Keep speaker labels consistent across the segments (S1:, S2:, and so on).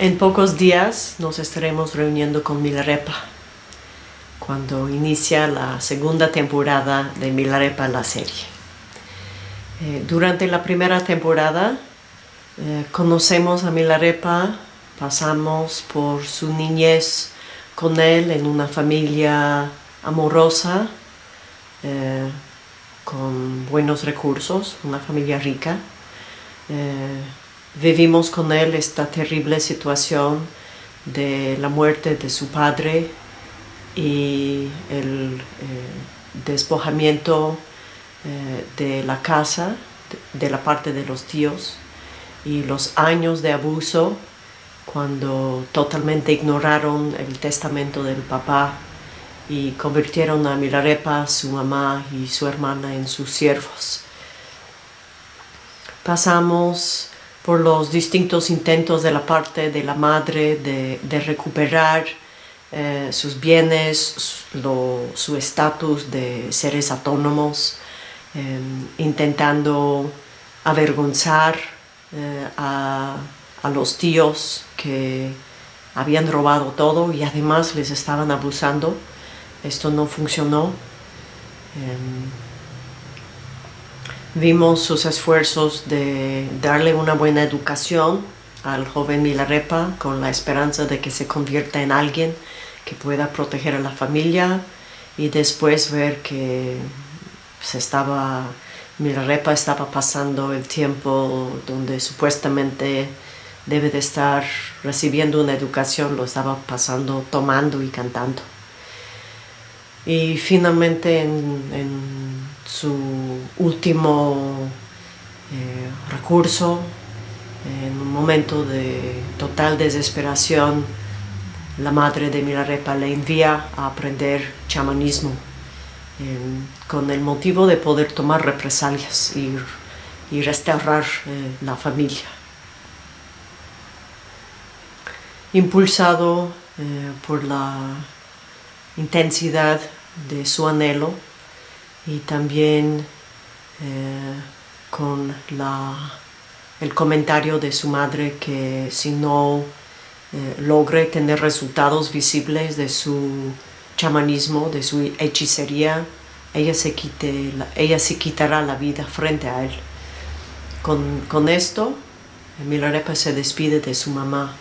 S1: En pocos días nos estaremos reuniendo con Milarepa cuando inicia la segunda temporada de Milarepa la serie. Eh, durante la primera temporada eh, conocemos a Milarepa, pasamos por su niñez con él en una familia amorosa, eh, con buenos recursos, una familia rica vivimos con él esta terrible situación de la muerte de su padre y el eh, despojamiento eh, de la casa, de, la parte de los tíos, y los años de abuso cuando totalmente ignoraron el testamento del papá y convirtieron a Milarepa, su mamá y su hermana en sus siervos. Pasamos por los distintos intentos de la parte de la madre de, recuperar eh, sus bienes, su estatus de seres autónomos, em, intentando avergonzar eh, a, los tíos que habían robado todo y además les estaban abusando. Esto no funcionó. Vimos sus esfuerzos de darle una buena educación al joven Milarepa con la esperanza de que se convierta en alguien que pueda proteger a la familia y después ver que se estaba, Milarepa estaba pasando el tiempo donde supuestamente debe de estar recibiendo una educación, lo estaba pasando tomando y cantando. Y finalmente en su último eh, recurso, en un momento de total desesperación, la madre de Milarepa le envía a aprender chamanismo con el motivo de poder tomar represalias y, restaurar eh, la familia. Impulsado eh, por la intensidad de su anhelo, y también eh, con el comentario de su madre que si no eh, logre tener resultados visibles de su chamanismo, de su hechicería, ella se, quite, ella se quitará la vida frente a él. Con, con esto, Milarepa se despide de su mamá.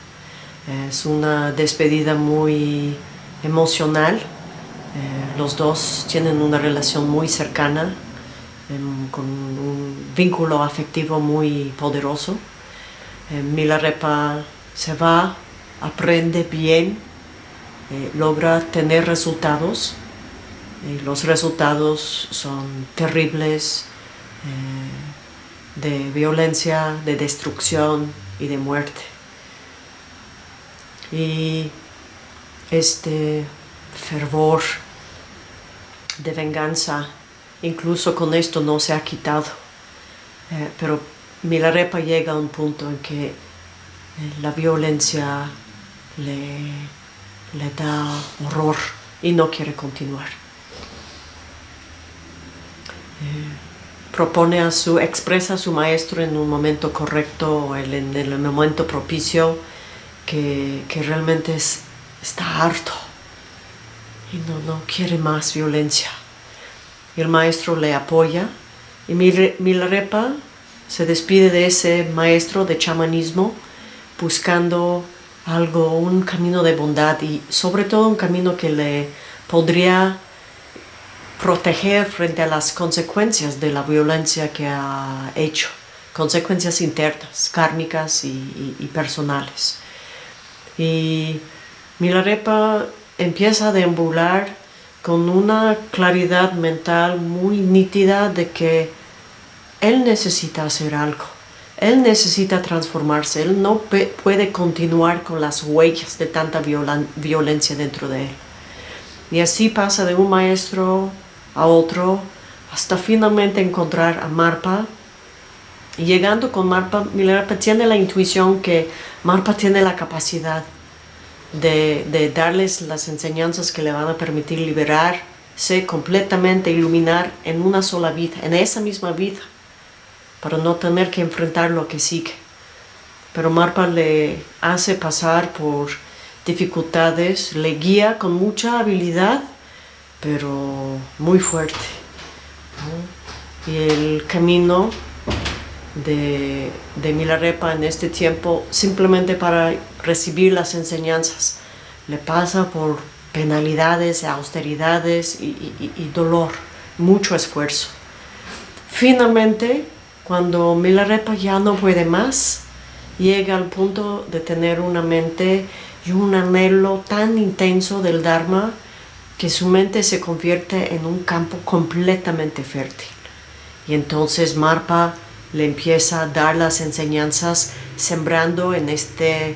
S1: Es una despedida muy emocional eh, los dos tienen una relación muy cercana, em, con un vínculo afectivo muy poderoso. Eh, Milarepa se va, aprende bien, eh, logra tener resultados. los resultados son terribles, de violencia, de destrucción y de muerte. Y este fervor de venganza, incluso con esto no se ha quitado. Eh, pero Milarepa llega a un punto en que eh, la violencia le, le da horror y no quiere continuar. Eh, propone a su, expresa a su maestro en un momento correcto, en el momento propicio, que, realmente está harto y no, no quiere más violencia. El maestro le apoya y Milarepa se despide de ese maestro de chamanismo buscando algo, un camino de bondad y sobre todo un camino que le podría proteger frente a las consecuencias de la violencia que ha hecho, consecuencias internas, kármicas y, y personales. Y Milarepa empieza a deambular con una claridad mental muy nítida de que él necesita hacer algo, él necesita transformarse, él no puede continuar con las huellas de tanta violencia dentro de él. Y así pasa de un maestro a otro hasta finalmente encontrar a Marpa. Y llegando con Marpa, Milarepa tiene la intuición que Marpa tiene la capacidad de, darles las enseñanzas que le van a permitir liberarse completamente, iluminar en una sola vida, en esa misma vida, para no tener que enfrentar lo que sigue. pero Marpa le hace pasar por dificultades, le guía con mucha habilidad, pero muy fuerte. Y el camino de, de Milarepa en este tiempo, simplemente para recibir las enseñanzas, le pasa por penalidades, austeridades y, dolor, mucho esfuerzo. Finalmente, cuando Milarepa ya no puede más, llega al punto de tener una mente y un anhelo tan intenso del Dharma que su mente se convierte en un campo completamente fértil. Y entonces Marpa le empieza a dar las enseñanzas sembrando en este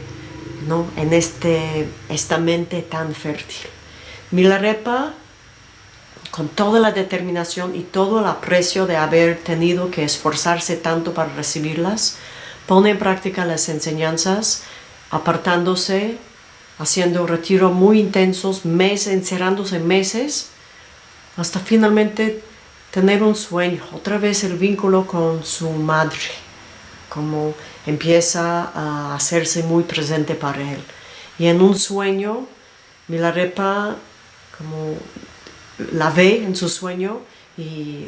S1: ¿no? en este, esta mente tan fértil. Milarepa, con toda la determinación y todo el aprecio de haber tenido que esforzarse tanto para recibirlas, pone en práctica las enseñanzas, apartándose, haciendo retiros muy intensos, meses, encerrándose meses, hasta finalmente tener un sueño, otra vez el vínculo con su madre, como empieza a hacerse muy presente para él. Y en un sueño, Milarepa como la ve en su sueño y,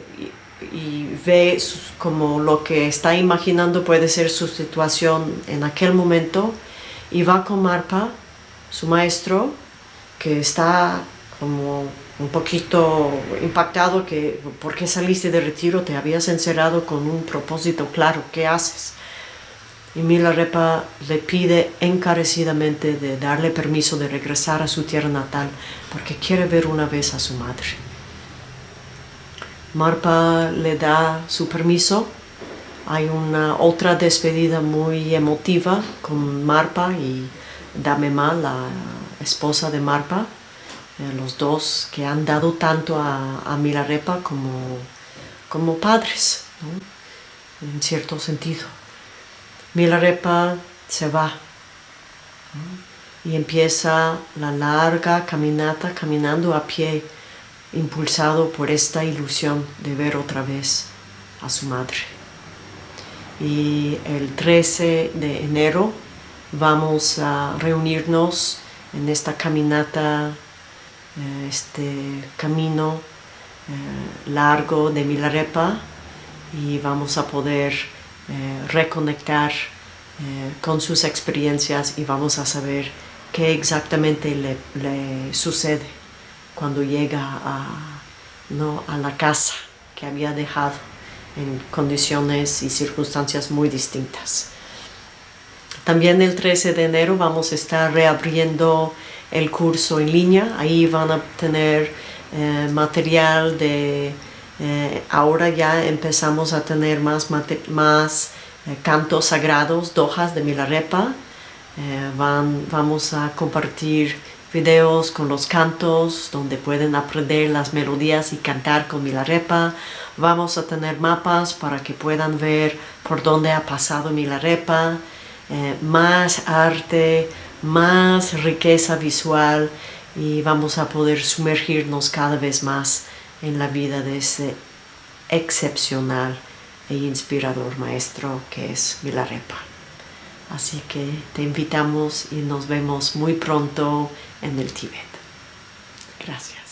S1: ve como lo que está imaginando puede ser su situación en aquel momento y va con Marpa, su maestro, que está como un poquito impactado que ¿por qué saliste de retiro? Te habías encerrado con un propósito claro, ¿qué haces? y Milarepa le pide encarecidamente de darle permiso de regresar a su tierra natal porque quiere ver una vez a su madre. Marpa le da su permiso. Hay una otra despedida muy emotiva con Marpa y Damema, la esposa de Marpa, los dos que han dado tanto a, Milarepa como, como padres, en cierto sentido. Milarepa se va y empieza la larga caminata caminando a pie impulsado por esta ilusión de ver otra vez a su madre. Y el 13 de enero vamos a reunirnos en esta caminata, eh, este camino eh, largo de Milarepa y vamos a poder eh, reconectar con sus experiencias y vamos a saber qué exactamente le, sucede cuando llega a, ¿no? a la casa que había dejado en condiciones y circunstancias muy distintas. También el 13 de enero vamos a estar reabriendo el curso en línea. Ahí van a tener eh, material de eh, ahora ya empezamos a tener más, más eh, cantos sagrados, dojas de Milarepa. Van, vamos a compartir videos con los cantos donde pueden aprender las melodías y cantar con Milarepa. Vamos a tener mapas para que puedan ver por dónde ha pasado Milarepa. más arte, más riqueza visual y vamos a poder sumergirnos cada vez más en la vida de ese excepcional e inspirador maestro que es Milarepa. Así que te invitamos y nos vemos muy pronto en el Tíbet. Gracias.